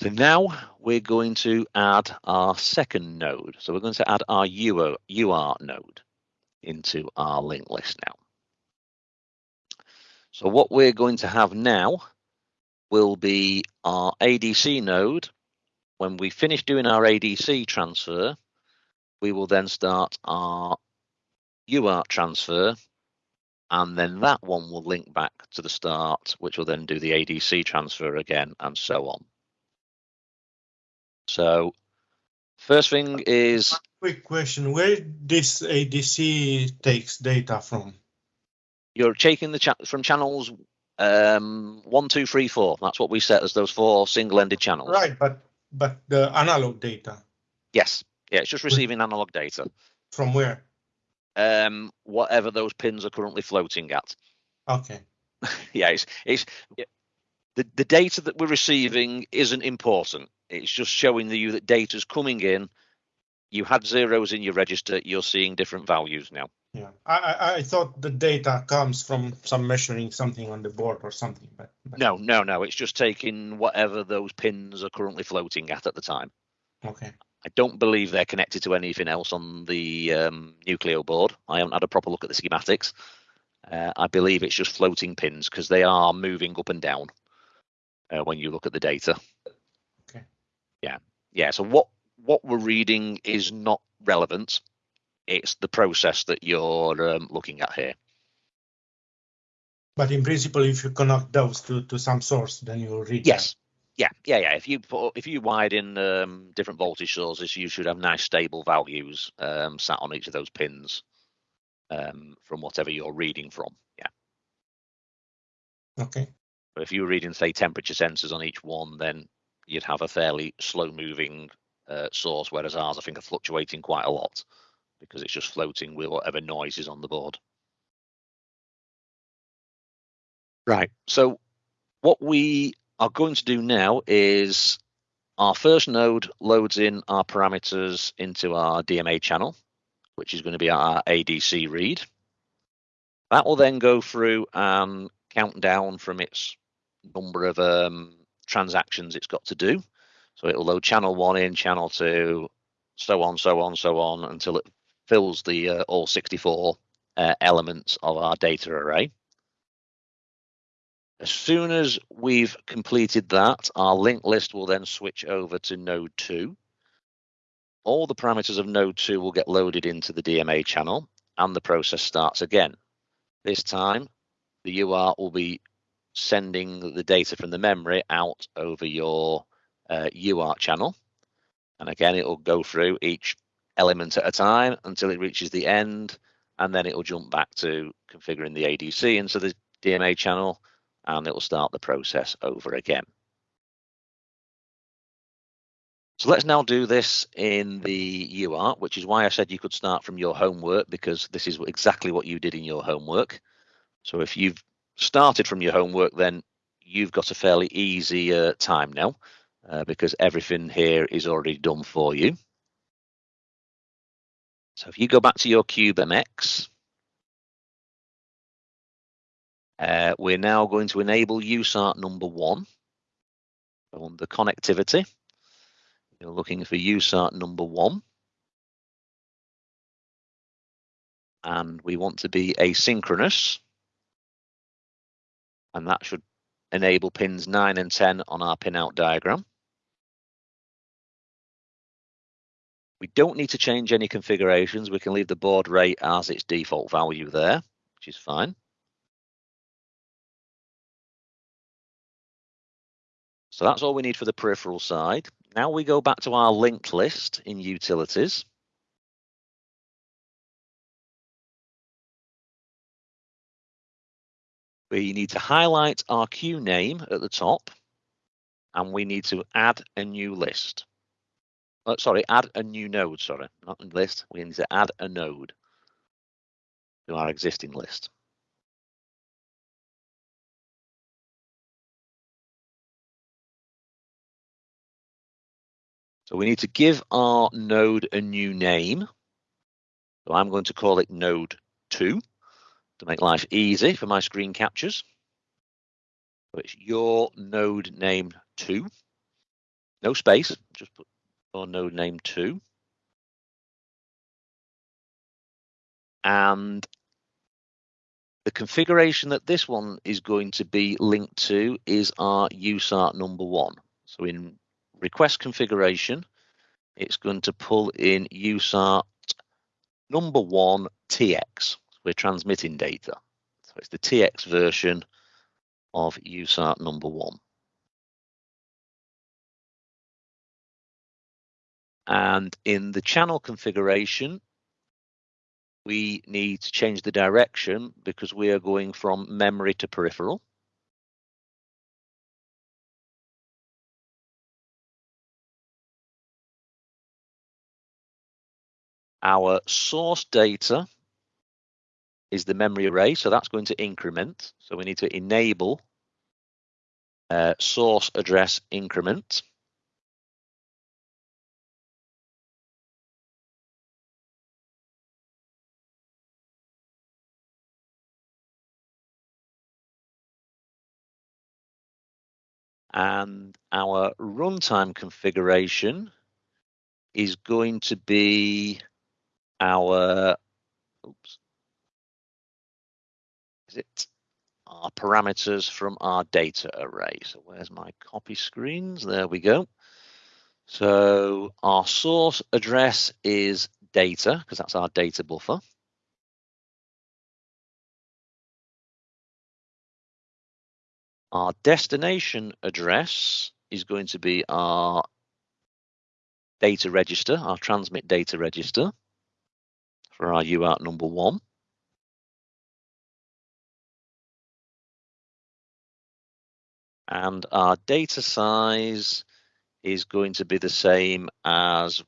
So now we're going to add our second node. So we're going to add our UART node into our linked list now. So what we're going to have now will be our ADC node. When we finish doing our ADC transfer, we will then start our UART transfer and then that one will link back to the start, which will then do the ADC transfer again and so on. So first thing is quick question: Where this ADC takes data from? You're taking the cha from channels um, one, two, three, four. That's what we set as those four single-ended channels. Right, but but the analog data. Yes, yeah, it's just receiving analog data. From where? Um, whatever those pins are currently floating at. Okay. yeah, it's it's the the data that we're receiving isn't important. It's just showing you that data's coming in. You had zeros in your register. You're seeing different values now. Yeah, I, I, I thought the data comes from some measuring something on the board or something, but, but, no, no, no. It's just taking whatever those pins are currently floating at at the time. Okay. I don't believe they're connected to anything else on the um, Nucleo board. I haven't had a proper look at the schematics. Uh, I believe it's just floating pins because they are moving up and down uh, when you look at the data. Yeah, yeah. So what what we're reading is not relevant. It's the process that you're um, looking at here. But in principle, if you connect those to, to some source, then you read. Yes. That. Yeah, yeah, yeah. If you put if you widen um, different voltage sources, you should have nice stable values um, sat on each of those pins um, from whatever you're reading from. Yeah. Okay. But if you were reading, say, temperature sensors on each one, then you'd have a fairly slow moving uh, source, whereas ours, I think, are fluctuating quite a lot because it's just floating with whatever noise is on the board. Right. So what we are going to do now is our first node loads in our parameters into our DMA channel, which is going to be our ADC read. That will then go through and count down from its number of um, transactions it's got to do. So it'll load channel one in, channel two, so on, so on, so on until it fills the uh, all 64 uh, elements of our data array. As soon as we've completed that, our linked list will then switch over to node 2. All the parameters of node 2 will get loaded into the DMA channel and the process starts again. This time, the UART will be sending the data from the memory out over your uh, UART channel. And again, it will go through each element at a time until it reaches the end, and then it will jump back to configuring the ADC into the DMA channel and it will start the process over again. So let's now do this in the UART, which is why I said you could start from your homework because this is exactly what you did in your homework. So if you've started from your homework, then you've got a fairly easy uh, time now uh, because everything here is already done for you. So if you go back to your cube CubeMX, uh, we're now going to enable USART number one on the connectivity. You're looking for USART number one. And we want to be asynchronous. And that should enable pins 9 and 10 on our pinout diagram. We don't need to change any configurations. We can leave the baud rate as its default value there, which is fine. So that's all we need for the peripheral side. Now we go back to our linked list in utilities. We need to highlight our queue name at the top and we need to add a new list. Oh, sorry, add a new node, sorry, not a list. We need to add a node to our existing list. So we need to give our node a new name. So I'm going to call it node 2 to make life easy for my screen captures. So it's your node name 2. no space, just put your node name two. And the configuration that this one is going to be linked to is our USART number one. So in request configuration, it's going to pull in USART number one TX. We're transmitting data. So it's the TX version of USART number one. And in the channel configuration, we need to change the direction because we are going from memory to peripheral. Our source data is the memory array, so that's going to increment. So we need to enable uh, source address increment. And our runtime configuration is going to be our, oops, our parameters from our data array. So where's my copy screens? There we go. So our source address is data because that's our data buffer. Our destination address is going to be our data register, our transmit data register for our UART number one. And our data size is going to be the same as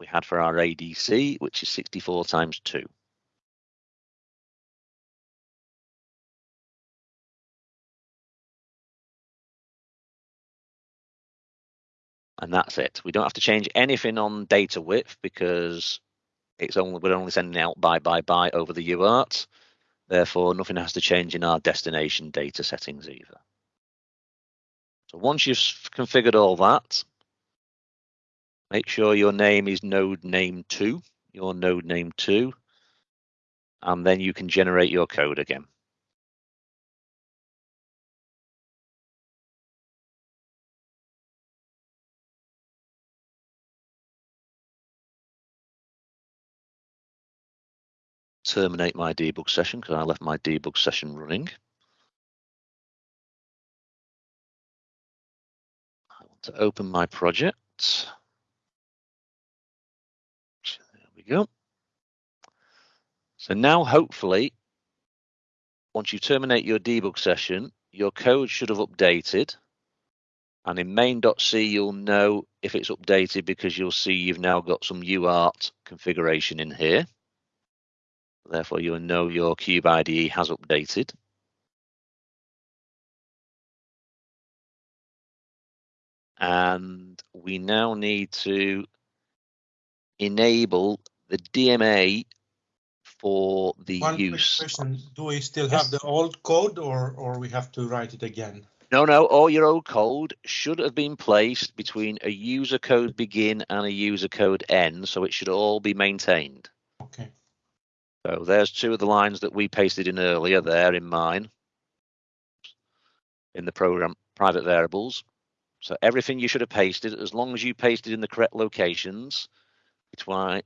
we had for our ADC, which is 64 times 2. and that's it. We don't have to change anything on data width because it's only we're only sending out by by by over the UART. Therefore, nothing has to change in our destination data settings either. So once you've configured all that, make sure your name is node name two, your node name two, and then you can generate your code again. terminate my debug session because I left my debug session running. To open my project. There we go. So now hopefully, once you terminate your debug session, your code should have updated. And in main.c, you'll know if it's updated because you'll see you've now got some UART configuration in here. Therefore, you'll know your Cube IDE has updated. And we now need to enable the DMA for the One use. question, do we still have the old code or, or we have to write it again? No, no, all your old code should have been placed between a user code begin and a user code end, so it should all be maintained. Okay. So there's two of the lines that we pasted in earlier there in mine in the program private variables. So everything you should have pasted, as long as you pasted in the correct locations between,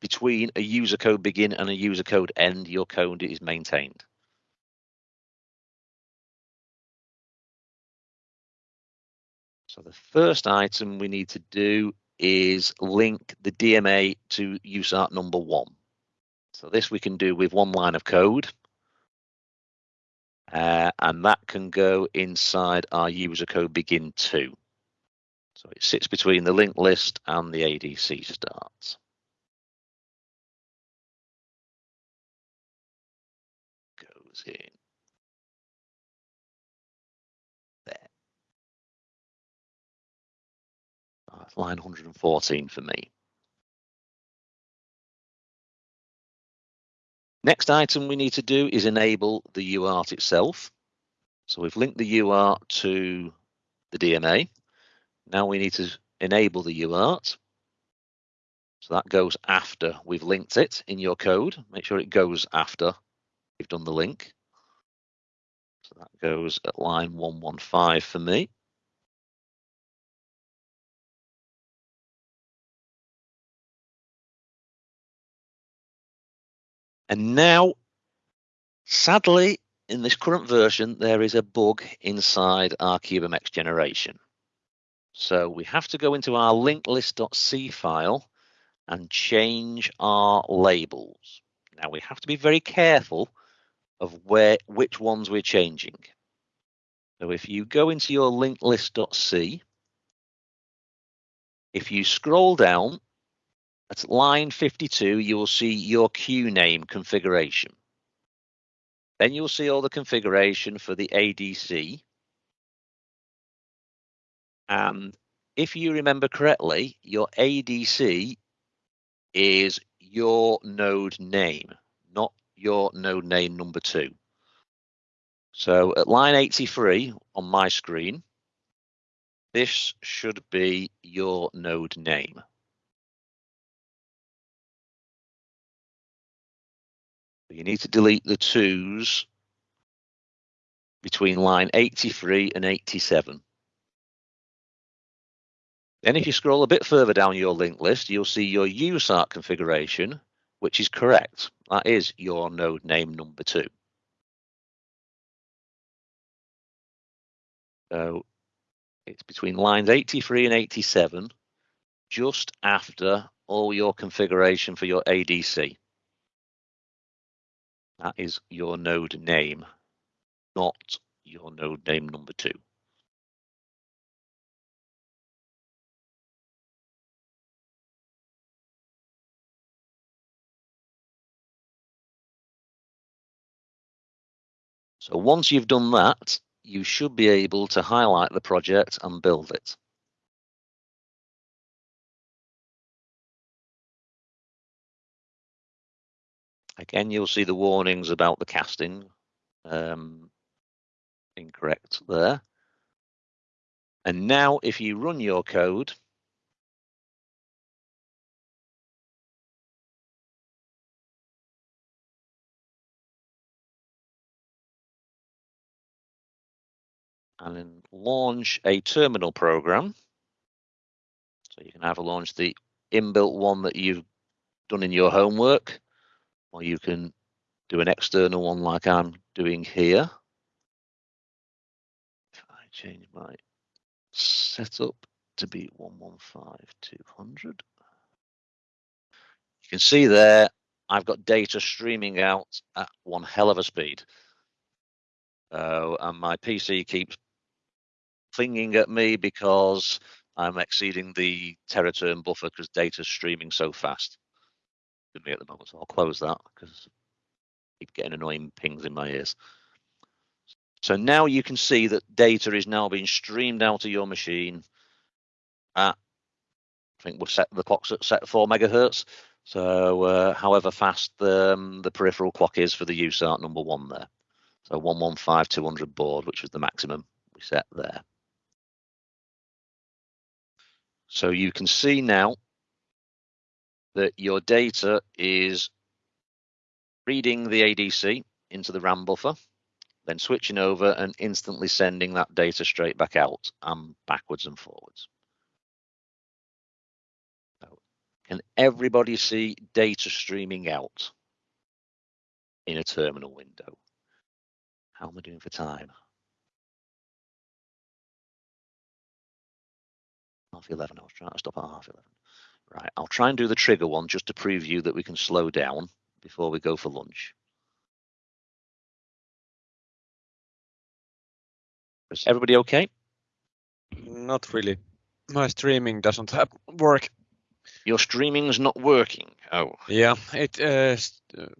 between a user code begin and a user code end, your code is maintained. So the first item we need to do is link the DMA to USART number one. So this we can do with one line of code. Uh, and that can go inside our user code begin two. So it sits between the linked list and the ADC starts. Goes in. There. Line 114 for me. Next item we need to do is enable the UART itself. So we've linked the UART to the DMA. Now we need to enable the UART. So that goes after we've linked it in your code. Make sure it goes after you've done the link. So that goes at line 115 for me. And now, sadly, in this current version, there is a bug inside our CubeMX generation. So we have to go into our linklist.c file and change our labels. Now we have to be very careful of where which ones we're changing. So if you go into your linklist.c, if you scroll down at line 52, you will see your queue name configuration. Then you'll see all the configuration for the ADC. And um, if you remember correctly, your ADC is your node name, not your node name number two. So at line 83 on my screen, this should be your node name. You need to delete the twos between line 83 and 87. Then if you scroll a bit further down your link list, you'll see your USART configuration, which is correct. That is your node name number two. So it's between lines 83 and 87, just after all your configuration for your ADC. That is your node name, not your node name number two. So once you've done that, you should be able to highlight the project and build it. Again, you'll see the warnings about the casting um, incorrect there. And now if you run your code, and then launch a terminal program. So you can either launch the inbuilt one that you've done in your homework, or you can do an external one like I'm doing here. If I change my setup to be 115200, you can see there I've got data streaming out at one hell of a speed. Uh, and my PC keeps flinging at me because I'm exceeding the TeraTerm buffer because data's streaming so fast with me at the moment. So I'll close that because I keep getting annoying pings in my ears. So now you can see that data is now being streamed out of your machine at, I think we'll set the clock's at set four megahertz. So uh, however fast the, um, the peripheral clock is for the USART number one there. So 115200 baud, which was the maximum we set there. So you can see now that your data is reading the ADC into the RAM buffer, then switching over and instantly sending that data straight back out and backwards and forwards. Can everybody see data streaming out in a terminal window? How am I doing for time? Half 11, I was trying to stop at half 11. Right, I'll try and do the trigger one just to prove you that we can slow down before we go for lunch. Is everybody okay? Not really. My streaming doesn't have work. Your streaming's not working. Oh. Yeah, it uh,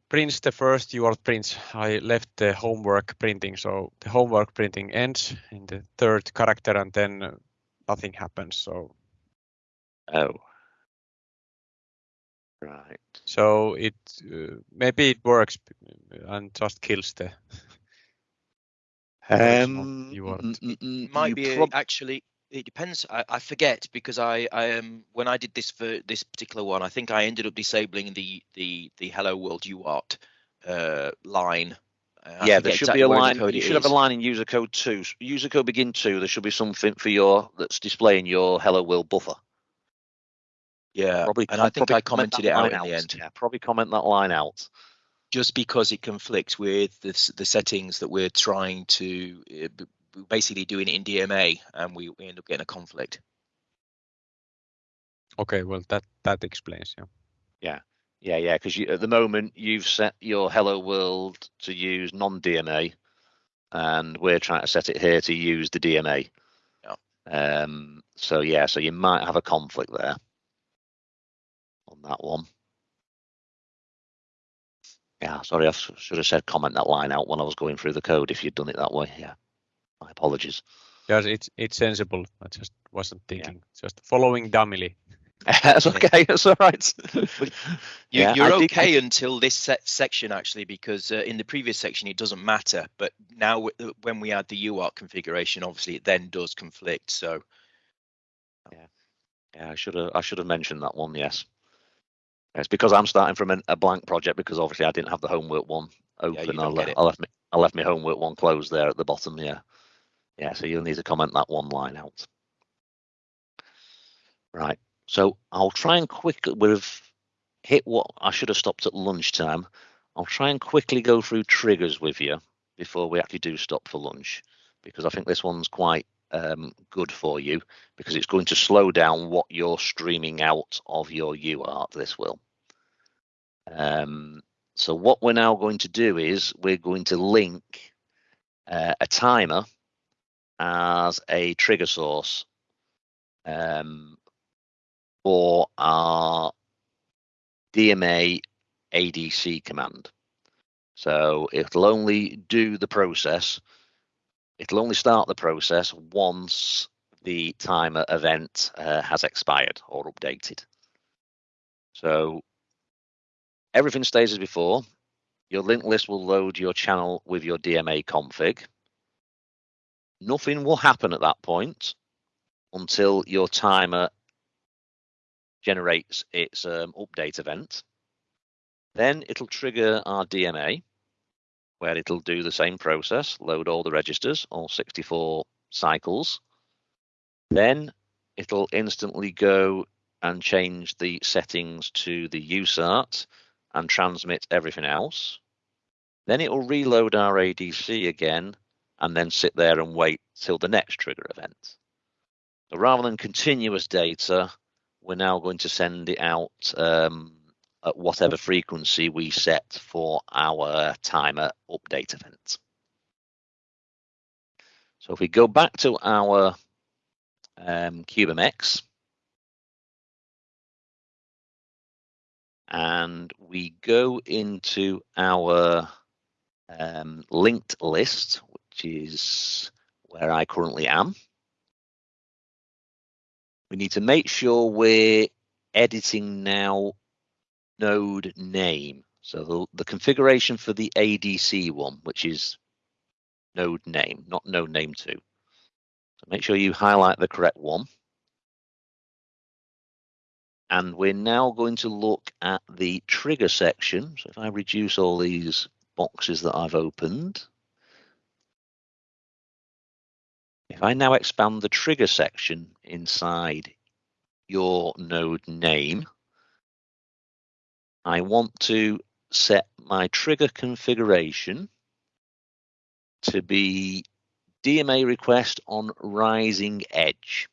prints the first UART prints. I left the homework printing, so the homework printing ends in the third character, and then nothing happens. So. Oh. Right. So it uh, maybe it works and just kills the. Um, you are mm, mm, mm, Might you be prob- actually it depends. I, I forget because I, I um when I did this for this particular one, I think I ended up disabling the the the Hello World UART uh, line. Uh, I yeah, there should exactly be a where in the line. You it should have a line in user code two. User code begin two. There should be something for your that's displaying your hello world buffer. Yeah, Probably, and I think I commented that it out line in the end. Yeah, probably comment that line out. just because it conflicts with the, the settings that we're trying to uh, basically doing it in DMA and we, we end up getting a conflict. Okay, well that that explains. Yeah. Yeah. Yeah, yeah, because at the moment you've set your hello world to use non-DMA, and we're trying to set it here to use the DMA. Yeah. Um. So yeah, so you might have a conflict there on that one. Yeah, sorry, I should have said comment that line out when I was going through the code. If you'd done it that way, yeah, my apologies. Yes, it's it's sensible. I just wasn't thinking. Just following dumbly. That's okay. That's all right. You, Yeah, you're I did- okay until this set section actually, because uh, in the previous section it doesn't matter, but now w- uh, when we add the UART configuration, obviously it then does conflict. So Yeah. Yeah, I should have. I should have mentioned that one. Yes, it's because I'm starting from an, a blank project because obviously I didn't have the homework one open. don't I, le-. I left me. I left my homework one closed there at the bottom. Yeah, yeah. So you'll need to comment that one line out. Right. So I'll try and quickly. We've hit what I should have stopped at lunchtime. I'll try and quickly go through triggers with you before we actually do stop for lunch because I think this one's quite um, good for you because it's going to slow down what you're streaming out of your UART. This will. Um, so what we're now going to do is we're going to link uh, a timer as a trigger source um, for our DMA ADC command. So it'll only do the process it'll only start the process once the timer event uh, has expired or updated. So everything stays as before. Your linked list will load your channel with your DMA config. Nothing will happen at that point until your timer generates its um, update event. Then it'll trigger our DMA where it'll do the same process, load all the registers, all 64 cycles. Then it'll instantly go and change the settings to the USART and transmit everything else. Then it will reload our ADC again and then sit there and wait till the next trigger event. So rather than continuous data, we're now going to send it out um, at whatever frequency we set for our timer update event. So if we go back to our um, CubeMX and we go into our um, linked list, which is where I currently am, we need to make sure we're editing now node name. So the, the configuration for the ADC one, which is node name, not node name two. So make sure you highlight the correct one. And we're now going to look at the trigger section. So if I reduce all these boxes that I've opened, if I now expand the trigger section inside your node name, I want to set my trigger configuration to be DMA request on rising edge.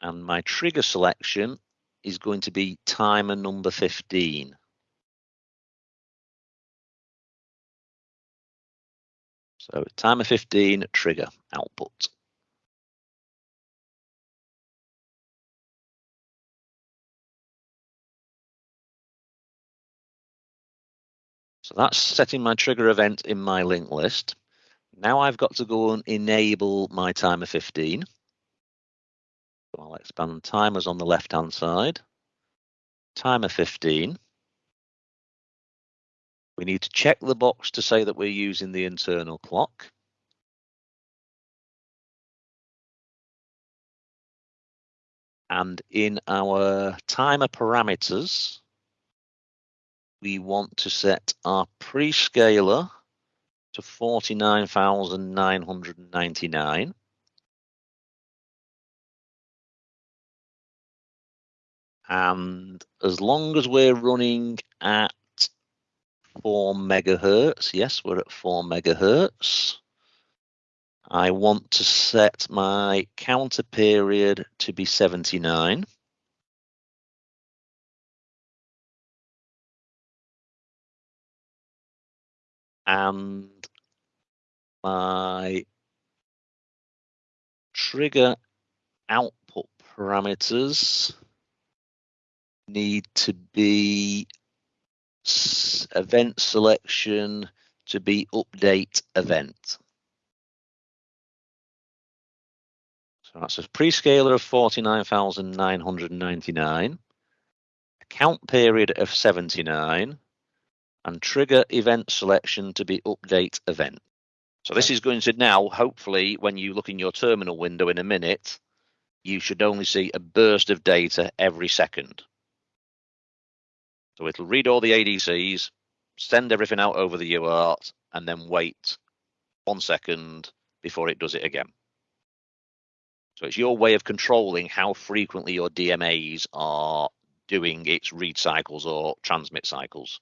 And my trigger selection is going to be timer number 15. So timer 15 trigger output. That's setting my trigger event in my link list. Now I've got to go and enable my timer 15. So I'll expand timers on the left hand side. Timer 15. We need to check the box to say that we're using the internal clock. And in our timer parameters, we want to set our prescaler to 49,999. And as long as we're running at 4 megahertz, yes, we're at 4 megahertz. I want to set my counter period to be 79. And my trigger output parameters need to be event selection to be update event. So that's a prescaler of 49,999, count period of 79, and trigger event selection to be update event. So this is going to now, hopefully, when you look in your terminal window in a minute, you should only see a burst of data every second. So it'll read all the ADCs, send everything out over the UART, and then wait one second before it does it again. So it's your way of controlling how frequently your DMAs are doing its read cycles or transmit cycles.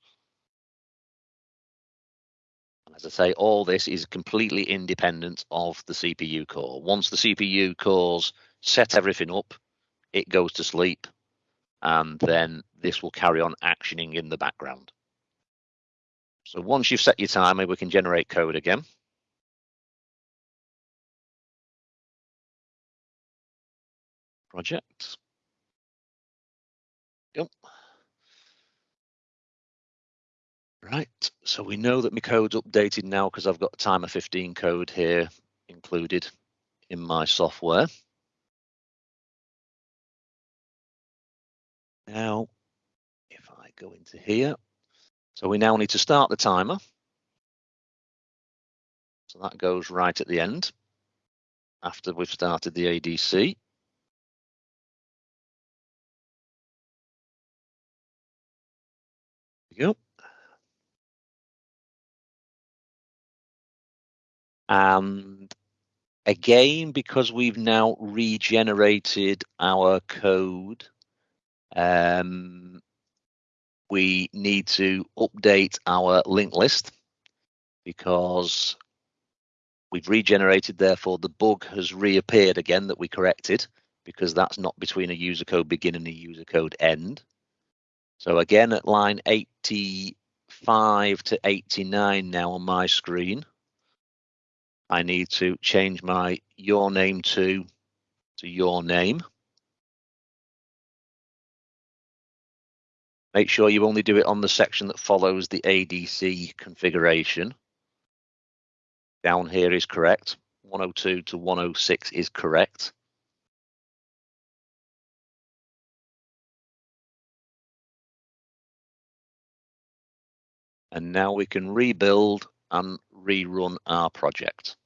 As I say, all this is completely independent of the CPU core. Once the CPU cores set everything up, it goes to sleep, and then this will carry on actioning in the background. So once you've set your timer, we can generate code again. Project. Yep. Right, so we know that my code's updated now because I've got a timer 15 code here included in my software. Now, if I go into here, so we now need to start the timer. So that goes right at the end after we've started the ADC. There we go. And again, because we've now regenerated our code um, we need to update our linked list because we've regenerated, therefore the bug has reappeared again that we corrected because that's not between a user code begin and a user code end. So again, at line 85 to 89 now on my screen, I need to change my your name to to your name. Make sure you only do it on the section that follows the ADC configuration. Down here is correct. 102 to 106 is correct. And now we can rebuild and rerun our project.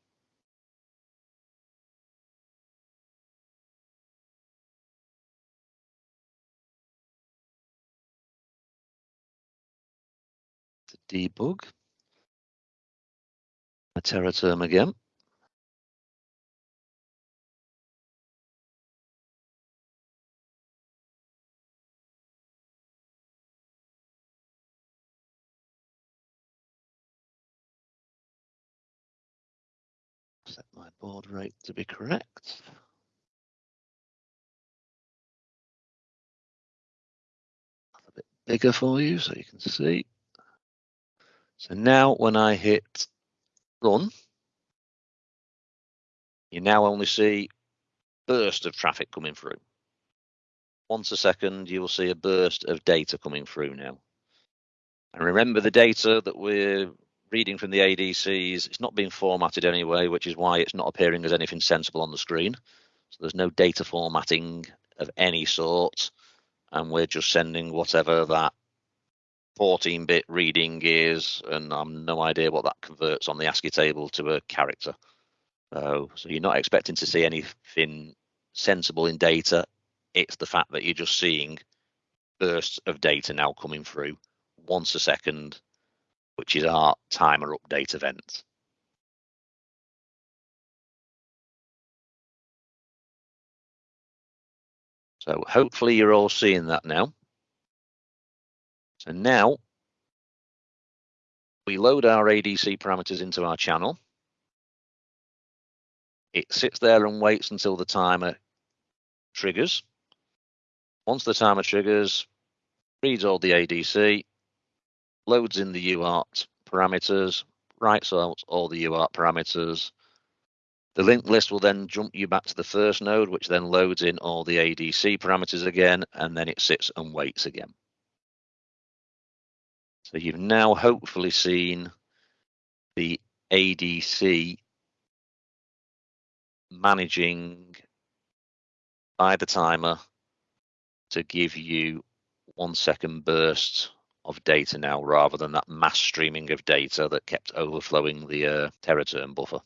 debug. A TeraTerm again. My rate to be correct. A bit bigger for you so you can see. So now when I hit run, you now only see burst of traffic coming through. Once a second, you will see a burst of data coming through now. And remember the data that we're reading from the ADCs, it's not being formatted anyway, which is why it's not appearing as anything sensible on the screen. So there's no data formatting of any sort. And we're just sending whatever that 14-bit reading is, and I'm no idea what that converts on the ASCII table to a character. So, so you're not expecting to see anything sensible in data. It's the fact that you're just seeing bursts of data now coming through once a second, which is our timer update event. So hopefully you're all seeing that now. So now we load our ADC parameters into our channel. It sits there and waits until the timer triggers. Once the timer triggers, reads all the ADC, loads in the UART parameters, writes out all the UART parameters. The linked list will then jump you back to the first node, which then loads in all the ADC parameters again, and then it sits and waits again. So you've now hopefully seen the ADC managing by the timer to give you one second bursts of data now rather than that mass streaming of data that kept overflowing the uh, TeraTerm buffer.